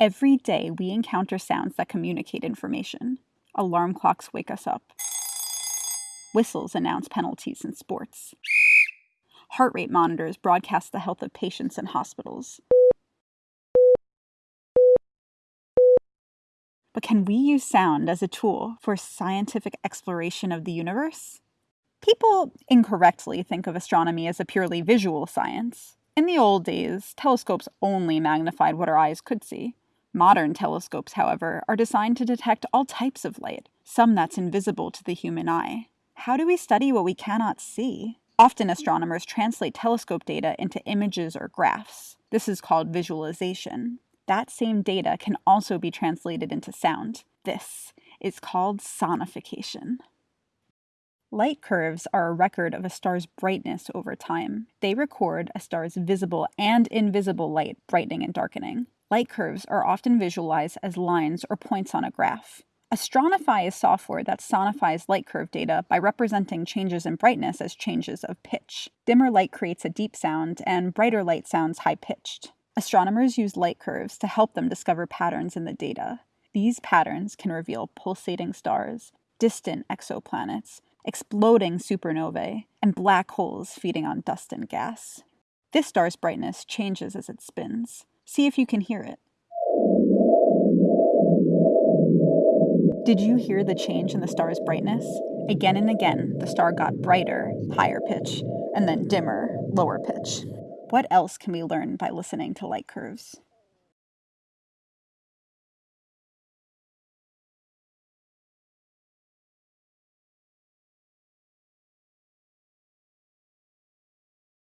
Every day we encounter sounds that communicate information. Alarm clocks wake us up. Whistles announce penalties in sports. Heart rate monitors broadcast the health of patients in hospitals. But can we use sound as a tool for scientific exploration of the universe? People incorrectly think of astronomy as a purely visual science. In the old days, telescopes only magnified what our eyes could see. Modern telescopes, however, are designed to detect all types of light, some that's invisible to the human eye. How do we study what we cannot see? Often astronomers translate telescope data into images or graphs. This is called visualization. That same data can also be translated into sound. This is called sonification. Light curves are a record of a star's brightness over time. They record a star's visible and invisible light brightening and darkening. Light curves are often visualized as lines or points on a graph. Astronify is software that sonifies light curve data by representing changes in brightness as changes of pitch. Dimmer light creates a deep sound, and brighter light sounds high pitched. Astronomers use light curves to help them discover patterns in the data. These patterns can reveal pulsating stars, distant exoplanets, exploding supernovae, and black holes feeding on dust and gas. This star's brightness changes as it spins. See if you can hear it. Did you hear the change in the star's brightness? Again and again, the star got brighter, higher pitch, and then dimmer, lower pitch. What else can we learn by listening to light curves?